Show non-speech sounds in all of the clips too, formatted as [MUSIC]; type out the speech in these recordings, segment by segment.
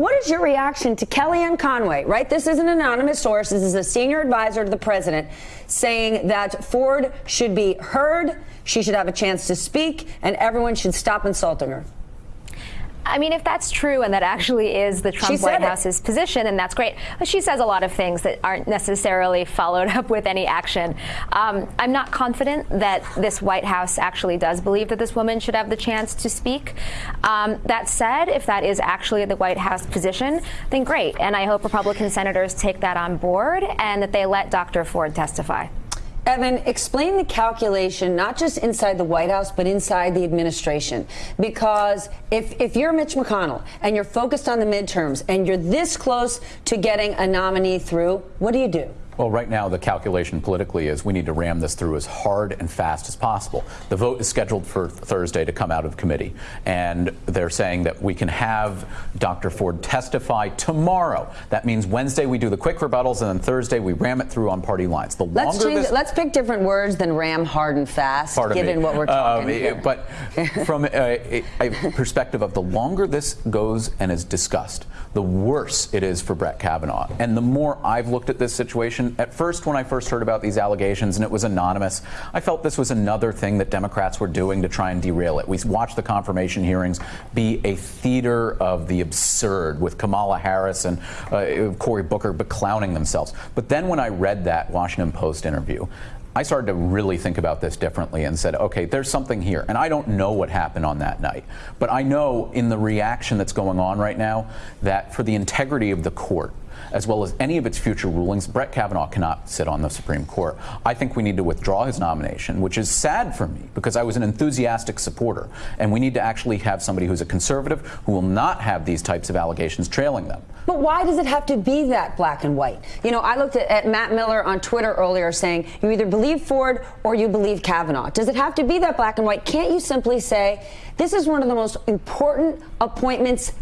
What is your reaction to Kellyanne Conway, right? This is an anonymous source. This is a senior advisor to the president saying that Ford should be heard, she should have a chance to speak, and everyone should stop insulting her. I mean, if that's true and that actually is the Trump White House's position, then that's great. But she says a lot of things that aren't necessarily followed [LAUGHS] up with any action. Um, I'm not confident that this White House actually does believe that this woman should have the chance to speak. Um, that said, if that is actually the White House position, then great. And I hope Republican senators take that on board and that they let Dr. Ford testify. Evan, explain the calculation, not just inside the White House, but inside the administration. Because if, if you're Mitch McConnell and you're focused on the midterms and you're this close to getting a nominee through, what do you do? Well, right now, the calculation politically is we need to ram this through as hard and fast as possible. The vote is scheduled for Thursday to come out of committee, and they're saying that we can have Dr. Ford testify tomorrow. That means Wednesday we do the quick rebuttals, and then Thursday we ram it through on party lines. The let's longer change, this, let's pick different words than ram, hard, and fast, given me. what we're talking um, But [LAUGHS] from a, a perspective of the longer this goes and is discussed, the worse it is for Brett Kavanaugh. And the more I've looked at this situation, at first, when I first heard about these allegations and it was anonymous, I felt this was another thing that Democrats were doing to try and derail it. We watched the confirmation hearings be a theater of the absurd with Kamala Harris and uh, Cory Booker beclowning themselves. But then when I read that Washington Post interview, I started to really think about this differently and said, okay, there's something here. And I don't know what happened on that night. But I know in the reaction that's going on right now that for the integrity of the court, as well as any of its future rulings, Brett Kavanaugh cannot sit on the Supreme Court. I think we need to withdraw his nomination, which is sad for me because I was an enthusiastic supporter. And we need to actually have somebody who's a conservative who will not have these types of allegations trailing them. But why does it have to be that black and white? You know, I looked at, at, Matt Miller on Twitter earlier saying you either believe Ford or you believe Kavanaugh. Does it have to be that black and white? Can't you simply say this is one of the most important appointments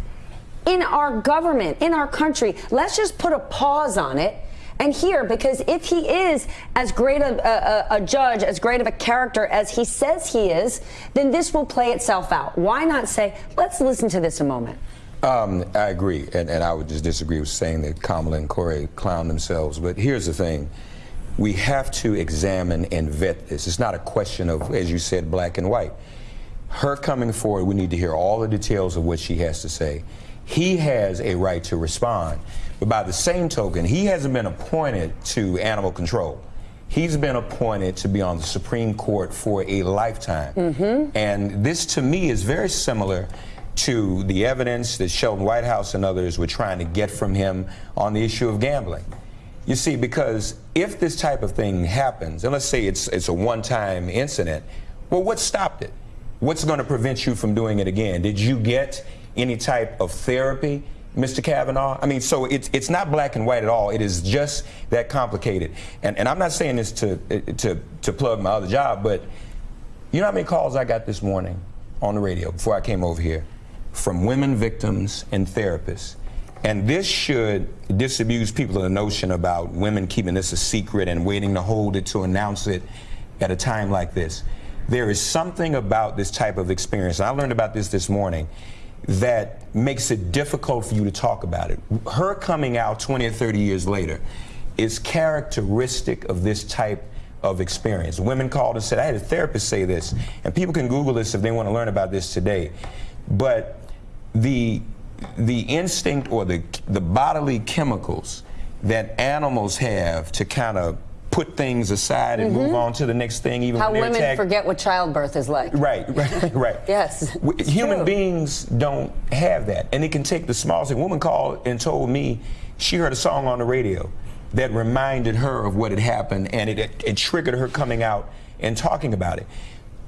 in our government, in our country. Let's just put a pause on it and here because if he is as great a, a, a, judge, as great of a character as he says he is, then this will play itself out. Why not say, let's listen to this a moment? Um, I agree, and, and I would just disagree with saying that Kamala and Cory clown themselves. But here's the thing. We have to examine and vet this. It's not a question of, as you said, black and white. Her coming forward, we need to hear all the details of what she has to say he has a right to respond. But by the same token, he hasn't been appointed to animal control. He's been appointed to be on the Supreme Court for a lifetime. Mm -hmm. And this, to me, is very similar to the evidence that Sheldon Whitehouse and others were trying to get from him on the issue of gambling. You see, because if this type of thing happens, and let's say it's, it's a one-time incident, well, what stopped it? What's going to prevent you from doing it again? Did you get any type of therapy, Mr. Kavanaugh? I mean, so it's it's not black and white at all. It is just that complicated. And and I'm not saying this to to to plug my other job, but you know how many calls I got this morning on the radio before I came over here from women victims and therapists. And this should disabuse people of the notion about women keeping this a secret and waiting to hold it to announce it at a time like this. There is something about this type of experience. I learned about this this morning that makes it difficult for you to talk about it. Her coming out 20 or 30 years later is characteristic of this type of experience. Women called and said, I had a therapist say this, and people can Google this if they want to learn about this today. But the the instinct or the the bodily chemicals that animals have to kind of put things aside and mm -hmm. move mm-hmm. on to the next thing. Even how women attacked. forget what childbirth is like. Right, right, [LAUGHS] right. yes. Human true. beings don't have that, and it can take the smallest thing. A woman called and told me she heard a song on the radio that reminded her of what had happened, and it, it, it triggered her coming out and talking about it.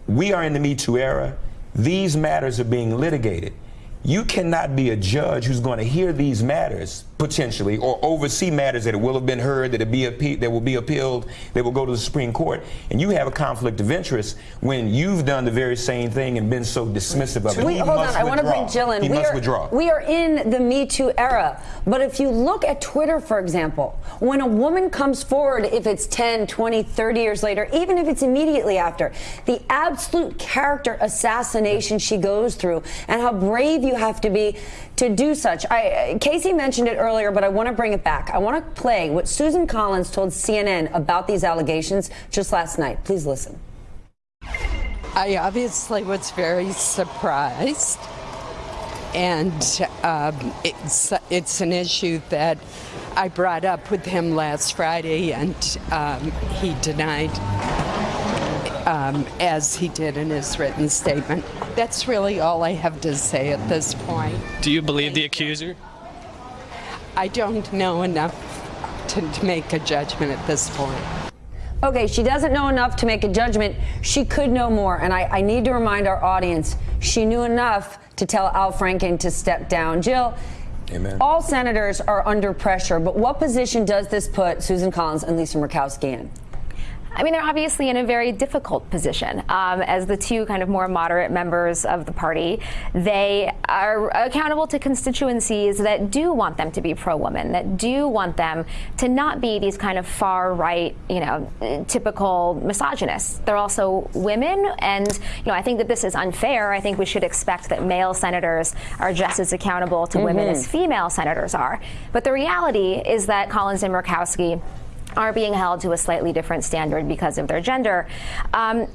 We are in the Me Too era. These matters are being litigated. You cannot be a judge who's going to hear these matters potentially, or oversee matters that will have been heard, that, be that will be appealed, that will go to the Supreme Court, and you have a conflict of interest when you've done the very same thing and been so dismissive of it. We, hold on, withdraw. I want to bring Jill in. He we must are, withdraw. We are in the Me Too era, but if you look at Twitter, for example, when a woman comes forward, if it's 10, 20, 30 years later, even if it's immediately after, the absolute character assassination she goes through and how brave you you have to be to do such? I, Casey mentioned it earlier, but I want to bring it back. I want to play what Susan Collins told CNN about these allegations just last night. Please listen. I obviously was very surprised, and um, it's it's an issue that I brought up with him last Friday, and um, he denied, um, as he did in his written statement. That's really all I have to say at this point. Do you believe the accuser? I don't know enough to, to make a judgment at this point. Okay, she doesn't know enough to make a judgment. She could know more. And I, I, need to remind our audience she knew enough to tell Al Franken to step down. Jill, Amen. all senators are under pressure, but what position does this put Susan Collins and Lisa Murkowski in? I mean, they're obviously in a very difficult position. Um, as the two kind of more moderate members of the party, they are accountable to constituencies that do want them to be pro-woman, that do want them to not be these kind of far-right, you know, typical misogynists. They're also women, and you know, I think that this is unfair. I think we should expect that male senators are just as accountable to mm -hmm. women as mm-hmm. female senators are. But the reality is that Collins and Murkowski are being held to a slightly different standard because of their gender. Um,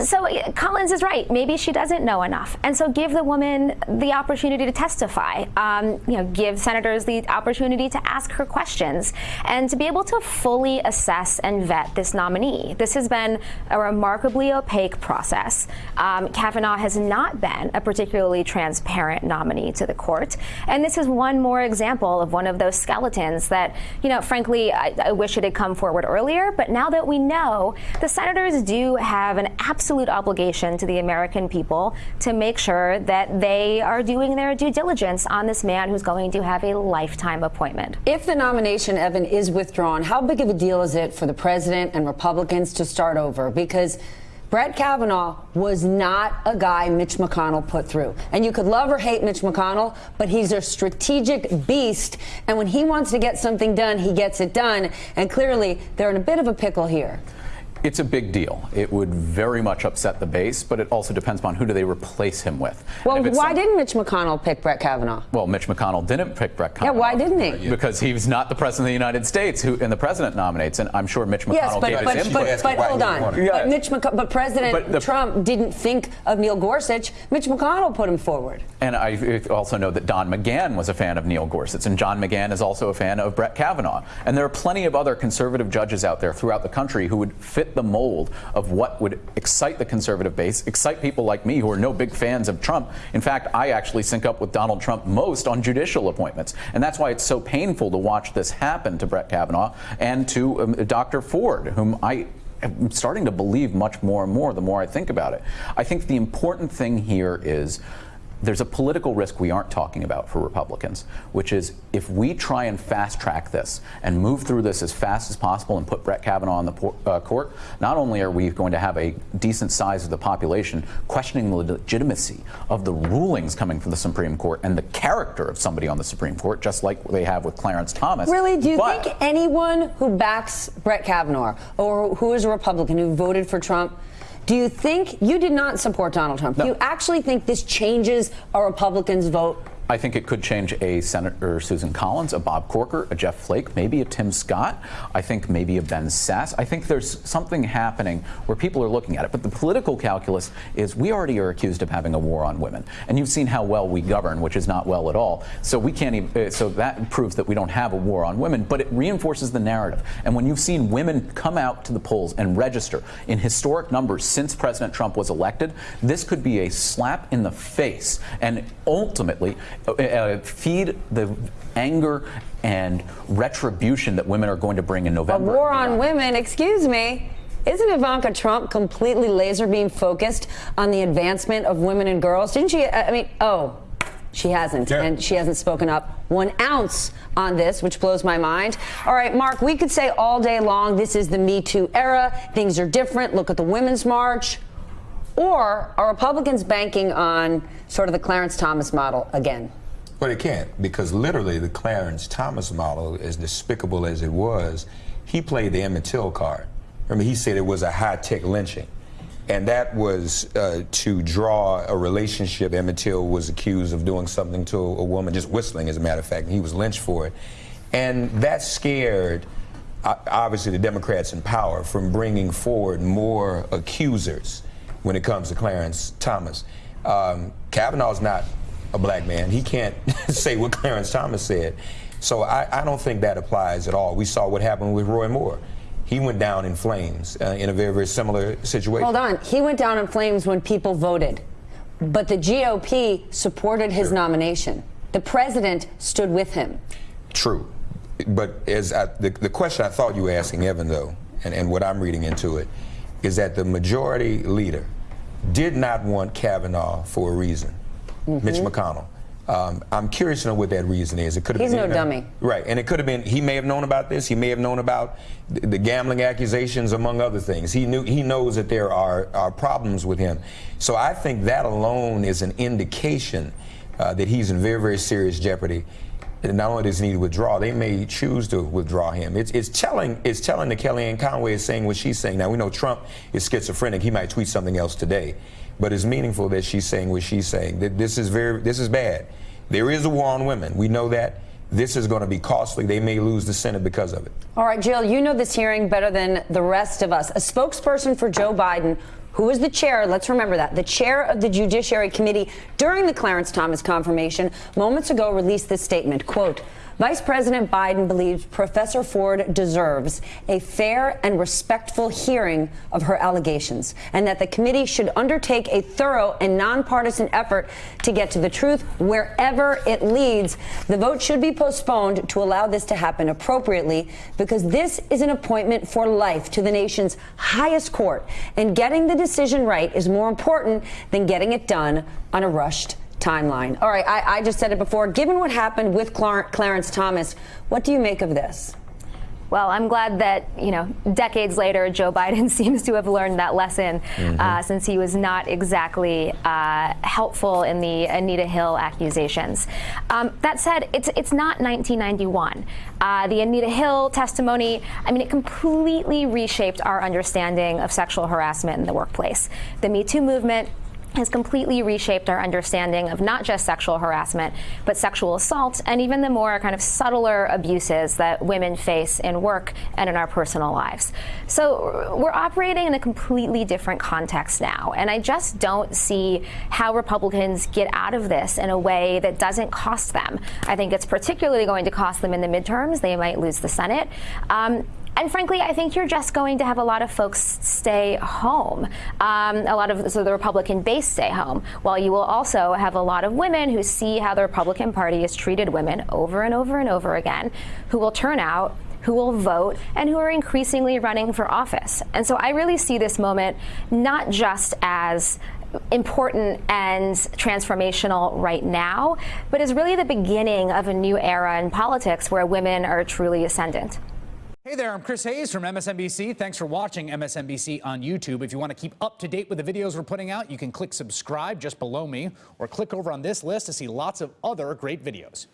so Collins is right. Maybe she doesn't know enough, and so give the woman the opportunity to testify. Um, you know, give senators the opportunity to ask her questions and to be able to fully assess and vet this nominee. This has been a remarkably opaque process. Um, Kavanaugh has not been a particularly transparent nominee to the court, and this is one more example of one of those skeletons that, you know, frankly, I, I wish it had come forward earlier. But now that we know, the senators do have an absolute obligation to the American people to make sure that they are doing their due diligence on this man who's going to have a lifetime appointment. If the nomination, Evan, is withdrawn, how big of a deal is it for the president and Republicans to start over? Because Brett Kavanaugh was not a guy Mitch McConnell put through. And you could love or hate Mitch McConnell, but he's a strategic beast. And when he wants to get something done, he gets it done. And clearly, they're in a bit of a pickle here. It's a big deal. It would very much upset the base, but it also depends upon who do they replace him with. Well, why didn't Mitch McConnell pick Brett Kavanaugh? Well, Mitch McConnell didn't pick Brett Kavanaugh. Yeah, why didn't he? Because he was not the president of the United States, who and the president nominates, and I'm sure Mitch McConnell yes, but, gave but, his but, input. But, but hold on. Yeah. But Mitch McC but President but the, Trump didn't think of Neil Gorsuch. Mitch McConnell put him forward. And I also know that Don McGahn was a fan of Neil Gorsuch, and John McGahn is also a fan of Brett Kavanaugh. And there are plenty of other conservative judges out there throughout the country who would fit the mold of what would excite the conservative base, excite people like me who are no big fans of Trump. In fact, I actually sync up with Donald Trump most on judicial appointments. And that's why it's so painful to watch this happen to Brett Kavanaugh and to um, Dr. Ford, whom I am starting to believe much more and more the more I think about it. I think the important thing here is there's a political risk we aren't talking about for Republicans, which is if we try and fast track this and move through this as fast as possible and put Brett Kavanaugh on the uh, court, not only are we going to have a decent size of the population questioning the legitimacy of the rulings coming from the Supreme Court and the character of somebody on the Supreme Court, just like they have with Clarence Thomas. Really? Do you think anyone who backs Brett Kavanaugh or who is a Republican who voted for Trump do you think you did not support Donald Trump? No. Do you actually think this changes a Republican's vote? I think it could change a Senator Susan Collins, a Bob Corker, a Jeff Flake, maybe a Tim Scott. I think maybe a Ben Sasse. I think there's something happening where people are looking at it. But the political calculus is we already are accused of having a war on women. And you've seen how well we govern, which is not well at all. So we can't even, uh, so that proves that we don't have a war on women, but it reinforces the narrative. And when you've seen women come out to the polls and register in historic numbers since President Trump was elected, this could be a slap in the face and ultimately uh, uh, feed the anger and retribution that women are going to bring in November. A war on women, excuse me. Isn't Ivanka Trump completely laser beam focused on the advancement of women and girls? Didn't she? I mean, oh, she hasn't. Yeah. And she hasn't spoken up one ounce on this, which blows my mind. All right, Mark, we could say all day long this is the Me Too era. Things are different. Look at the Women's March. Or are Republicans banking on sort of the Clarence Thomas model again? Well, it can't, because literally the Clarence Thomas model, as despicable as it was, he played the Emmett Till card. Remember, he said it was a high-tech lynching. And that was uh, to draw a relationship. Emmett Till was accused of doing something to a, woman, just whistling, as a matter of fact, and he was lynched for it. And that scared, obviously, the Democrats in power from bringing forward more accusers when it comes to Clarence Thomas. Um, Kavanaugh's not a black man. He can't [LAUGHS] say what Clarence Thomas said. So I, I, don't think that applies at all. We saw what happened with Roy Moore. He went down in flames uh, in a very, very similar situation. Hold on. He went down in flames when people voted. But the GOP supported his sure. nomination. The president stood with him. True. But as I, the, the question I thought you were asking, Evan, though, and, and what I'm reading into it, is that the majority leader did not want Kavanaugh for a reason, mm -hmm. Mitch McConnell. Um, I'm curious to know what that reason is. It could have He's been, no dummy. Right, and it could have been, he may have known about this, he may have known about the, the gambling accusations, among other things. He knew, he knows that there are, are problems with him. So I think that alone is an indication uh, that he's in very, very serious jeopardy. Not only does he need to withdraw, they may choose to withdraw him. It's, it's telling it's telling that Kellyanne Conway is saying what she's saying. Now, we know Trump is schizophrenic. He might tweet something else today. But it's meaningful that she's saying what she's saying. That this is very this is bad. There is a war on women. We know that. This is going to be costly. They may lose the Senate because of it. All right, Jill, you know this hearing better than the rest of us. A spokesperson for Joe Biden who was the chair, let's remember that, the chair of the Judiciary Committee during the Clarence Thomas confirmation, moments ago released this statement, quote, Vice President Biden believes Professor Ford deserves a fair and respectful hearing of her allegations, and that the committee should undertake a thorough and nonpartisan effort to get to the truth wherever it leads. The vote should be postponed to allow this to happen appropriately because this is an appointment for life to the nation's highest court, and getting the decision right is more important than getting it done on a rushed timeline. All right, I, I just said it before. Given what happened with Clar Clarence Thomas, what do you make of this? Well, I'm glad that, you know, decades later, Joe Biden [LAUGHS] seems to have learned that lesson mm -hmm. uh, since he was not exactly uh, helpful in the Anita Hill accusations. Um, that said, it's, it's not 1991. Uh, the Anita Hill testimony, I mean, it completely reshaped our understanding of sexual harassment in the workplace. The Me Too movement has completely reshaped our understanding of not just sexual harassment, but sexual assault and even the more kind of subtler abuses that women face in work and in our personal lives. So we're operating in a completely different context now, and I just don't see how Republicans get out of this in a way that doesn't cost them. I think it's particularly going to cost them in the midterms. They might lose the Senate. Um, and frankly, I think you're just going to have a lot of folks stay home. Um, a lot of so the Republican base stay home, while you will also have a lot of women who see how the Republican Party has treated women over and over and over again, who will turn out who will vote and who are increasingly running for office. And so I really see this moment not just as important and transformational right now, but as really the beginning of a new era in politics where women are truly ascendant. Hey there, I'm Chris Hayes from MSNBC. Thanks for watching MSNBC on YouTube. If you want to keep up to date with the videos we're putting out, you can click subscribe just below me or click over on this list to see lots of other great videos.